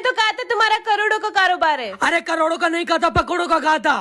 तो कहा था तुम्हारा करोड़ों का कारोबार है। अरे करोड़ों का नहीं कहा था, पकौड़ों का कहा था।